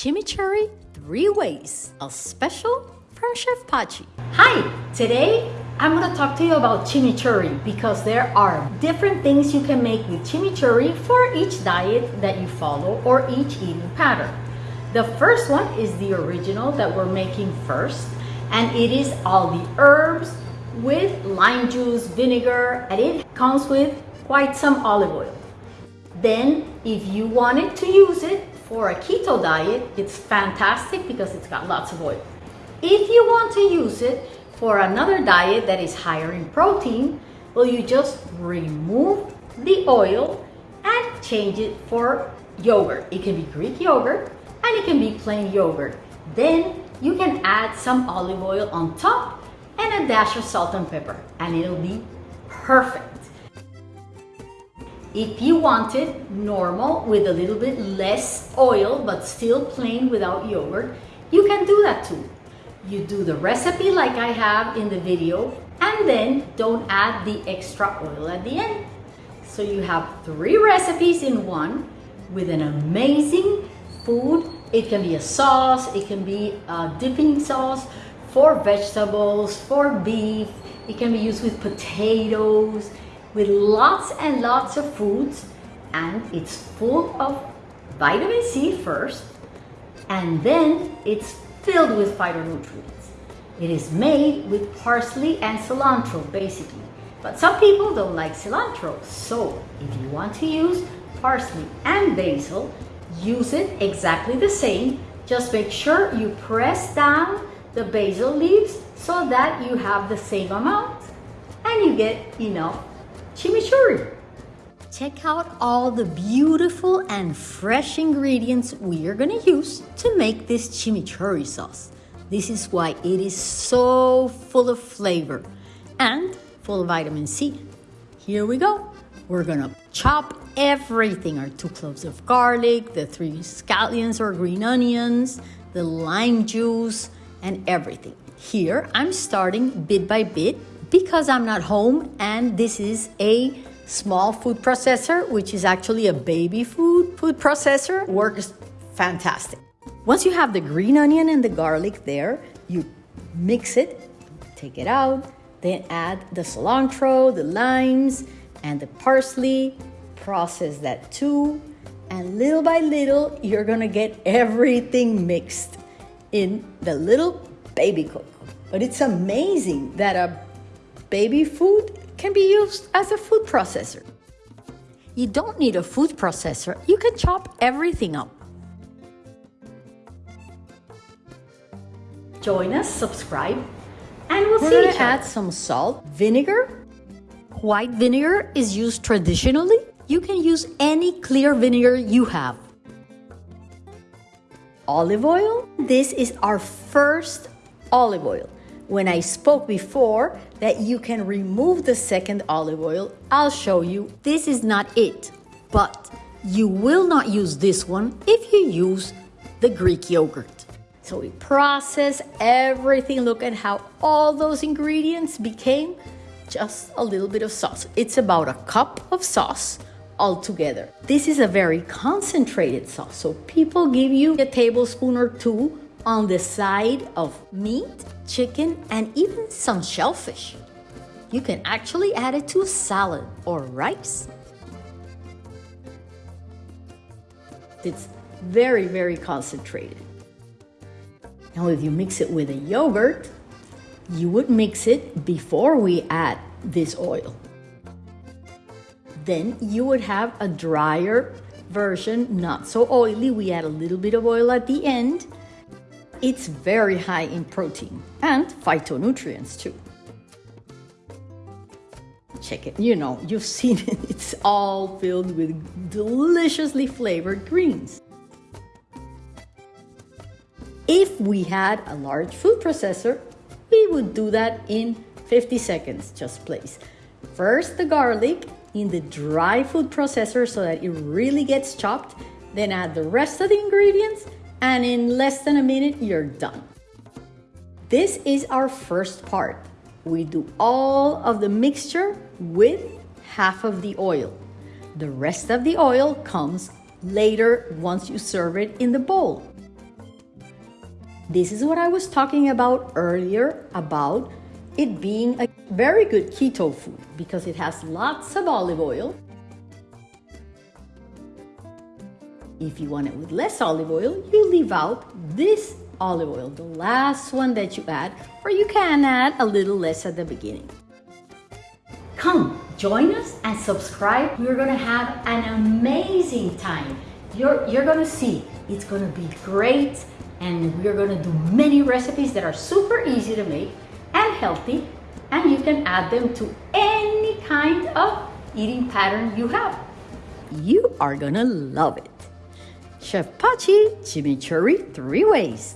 chimichurri three ways, a special from Chef Pachi. Hi, today I'm gonna talk to you about chimichurri because there are different things you can make with chimichurri for each diet that you follow or each eating pattern. The first one is the original that we're making first and it is all the herbs with lime juice, vinegar, and it comes with quite some olive oil. Then if you wanted to use it for a keto diet, it's fantastic because it's got lots of oil. If you want to use it for another diet that is higher in protein, well, you just remove the oil and change it for yogurt. It can be Greek yogurt and it can be plain yogurt. Then you can add some olive oil on top and a dash of salt and pepper and it'll be perfect. If you want it normal with a little bit less oil but still plain without yogurt, you can do that too. You do the recipe like I have in the video and then don't add the extra oil at the end. So you have three recipes in one with an amazing food. It can be a sauce, it can be a dipping sauce for vegetables, for beef. It can be used with potatoes, with lots and lots of foods. And it's full of vitamin C first, and then it's filled with phytonutrients. It is made with parsley and cilantro, basically. But some people don't like cilantro, so if you want to use parsley and basil, use it exactly the same. Just make sure you press down the basil leaves so that you have the same amount and you get enough chimichurri. Check out all the beautiful and fresh ingredients we are gonna use to make this chimichurri sauce. This is why it is so full of flavor and full of vitamin C. Here we go. We're gonna chop everything, our two cloves of garlic, the three scallions or green onions, the lime juice, and everything. Here, I'm starting bit by bit because I'm not home and this is a small food processor, which is actually a baby food food processor, works fantastic. Once you have the green onion and the garlic there, you mix it, take it out, then add the cilantro, the limes, and the parsley, process that too, and little by little, you're gonna get everything mixed in the little baby coco. But it's amazing that a baby food can be used as a food processor. You don't need a food processor, you can chop everything up. Join us, subscribe, and we'll We're see each add some salt, vinegar. White vinegar is used traditionally. You can use any clear vinegar you have. Olive oil. This is our first olive oil. When I spoke before that you can remove the second olive oil, I'll show you this is not it. But you will not use this one if you use the Greek yogurt. So we process everything. Look at how all those ingredients became just a little bit of sauce. It's about a cup of sauce altogether. This is a very concentrated sauce. So people give you a tablespoon or two on the side of meat, chicken, and even some shellfish. You can actually add it to a salad or rice. It's very, very concentrated. Now, if you mix it with a yogurt, you would mix it before we add this oil. Then you would have a drier version, not so oily. We add a little bit of oil at the end it's very high in protein and phytonutrients too. Check it, you know, you've seen it, it's all filled with deliciously flavored greens. If we had a large food processor, we would do that in 50 seconds, just place. First the garlic in the dry food processor so that it really gets chopped, then add the rest of the ingredients and in less than a minute, you're done. This is our first part. We do all of the mixture with half of the oil. The rest of the oil comes later once you serve it in the bowl. This is what I was talking about earlier about it being a very good keto food because it has lots of olive oil. If you want it with less olive oil, you leave out this olive oil, the last one that you add, or you can add a little less at the beginning. Come, join us and subscribe. We're gonna have an amazing time. You're, you're gonna see, it's gonna be great and we're gonna do many recipes that are super easy to make and healthy and you can add them to any kind of eating pattern you have. You are gonna love it. Chef Pachi Chimichurri three ways.